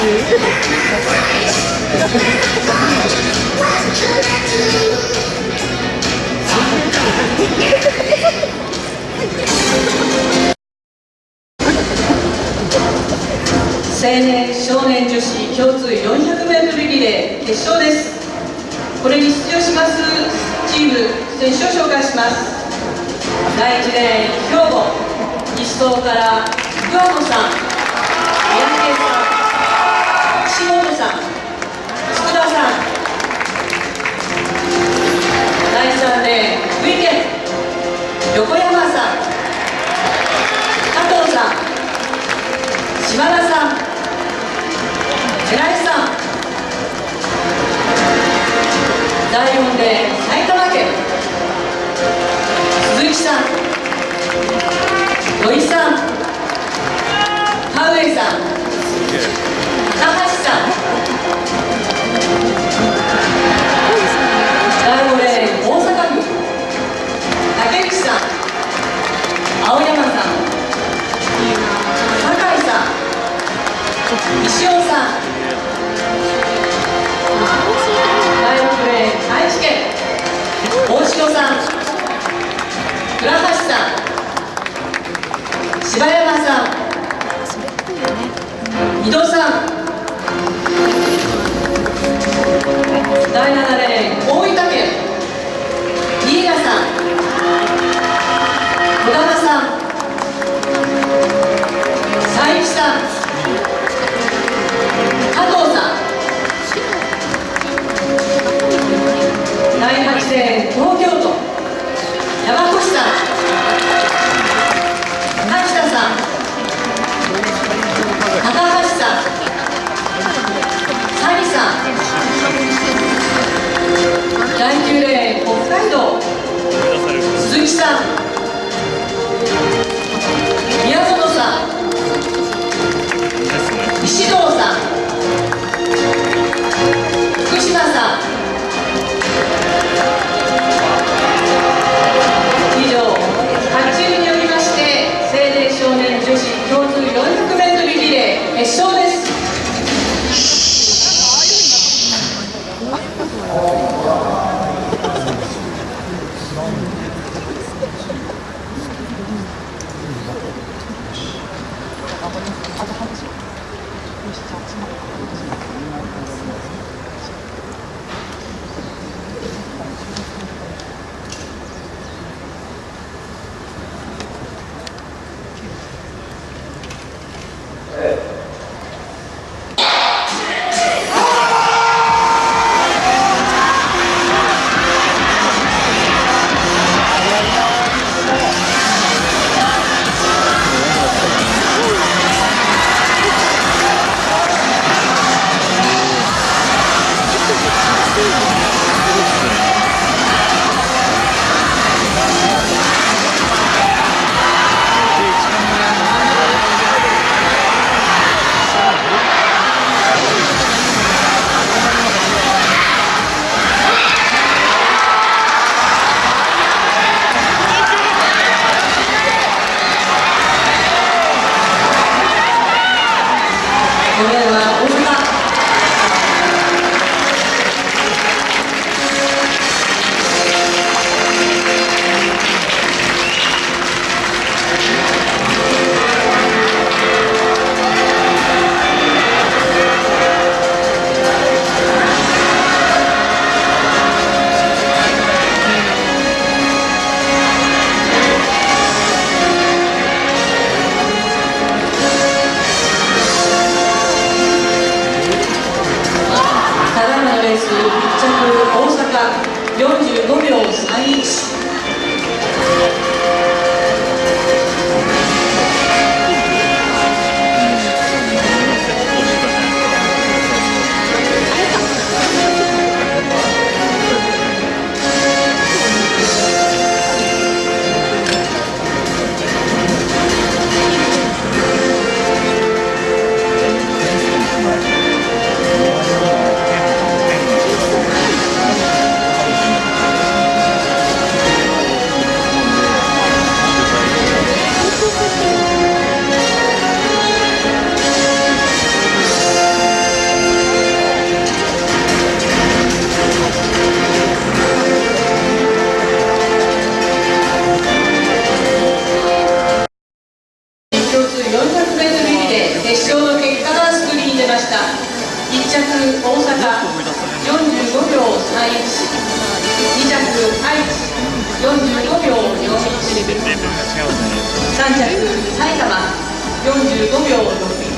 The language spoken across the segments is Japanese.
青年少年女子共通 400m リレー決勝です。これに出場しますチーム選手を紹介します。第1レーン兵庫西東から桑野さん。三宅さん岸本さん福田さん第3レーン福井県横山さん加藤さん島田さん寺井さん第4レーン埼玉県鈴木さん土井さん田上さん高橋石尾さん第6レーン愛知県。大城さん倉橋さん柴山さん井戸さん第7レーン大阪45秒312着愛知45秒41 3着埼玉45秒61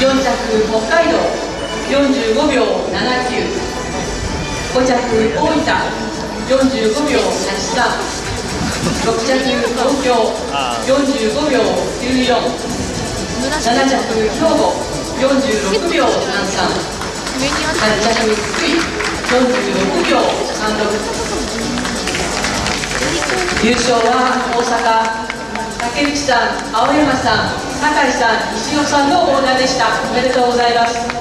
4着北海道45秒79 5着大分45秒83 6着東京45秒94 7着兵庫46秒33 8着低い46秒36優勝は大阪竹内さん青山さん酒井さん石野さんのオーダーでした。おめでとうございます。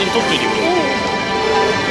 真撮っていてくれ。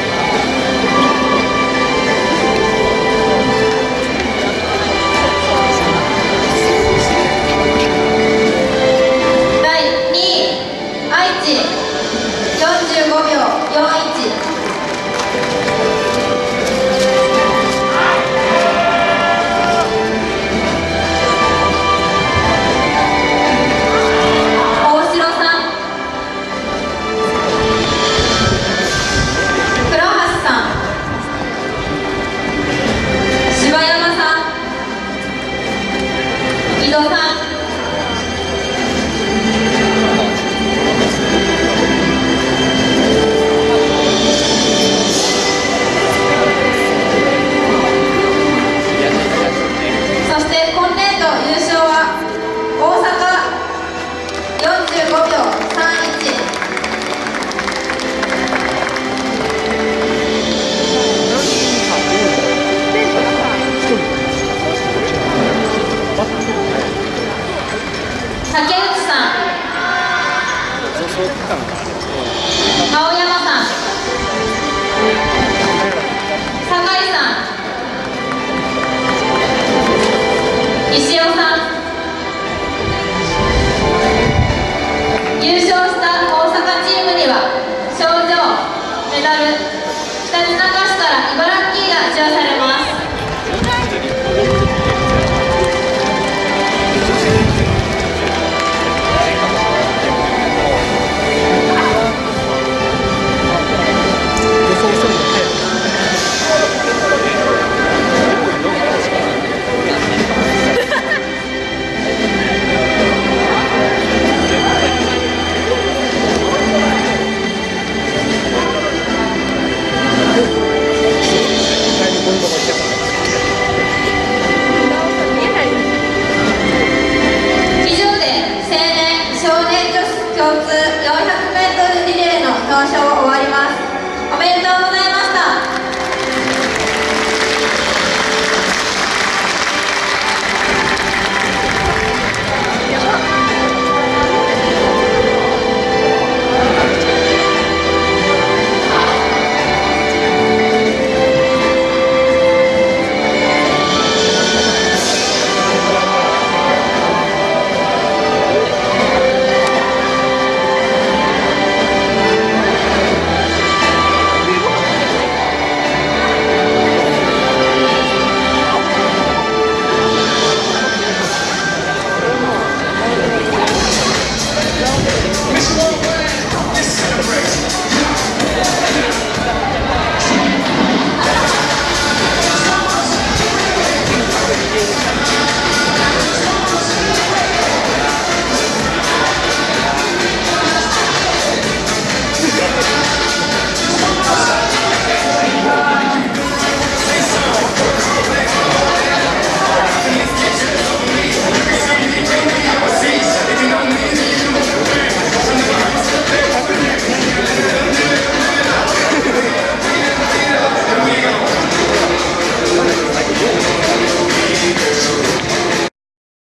感がある青山さん。酒井さん。石尾さん。優勝した。